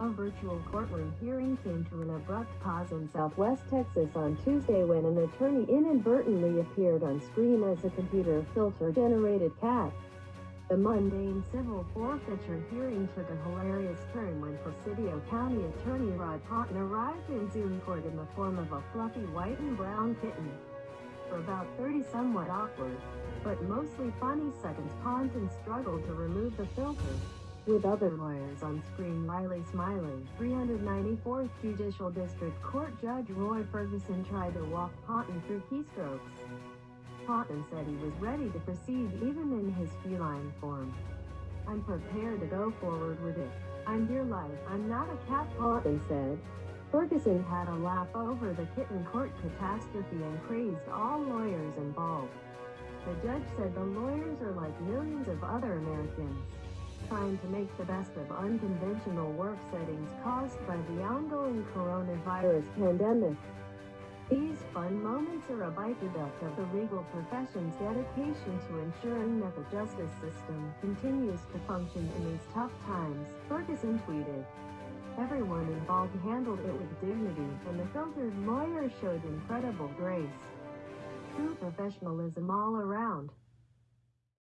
A virtual courtroom hearing came to an abrupt pause in Southwest Texas on Tuesday when an attorney inadvertently appeared on screen as a computer filter-generated cat. The mundane civil forfeiture hearing took a hilarious turn when Presidio County Attorney Rod Ponton arrived in Zoom court in the form of a fluffy white and brown kitten. For about 30 somewhat awkward, but mostly funny seconds Ponton struggled to remove the filter. With other lawyers on screen Riley Smiley, 394th Judicial District Court Judge Roy Ferguson tried to walk Ponton through keystrokes. Ponton said he was ready to proceed even in his feline form. I'm prepared to go forward with it. I'm your life. I'm not a cat, Ponton said. Ferguson had a laugh over the kitten court catastrophe and praised all lawyers involved. The judge said the lawyers are like millions of other Americans, trying to make the best of unconventional work settings caused by the ongoing coronavirus pandemic. These fun moments are a byproduct of the legal profession's dedication to ensuring that the justice system continues to function in these tough times, Ferguson tweeted. Everyone involved handled it with dignity, and the filtered lawyer showed incredible grace. True professionalism all around.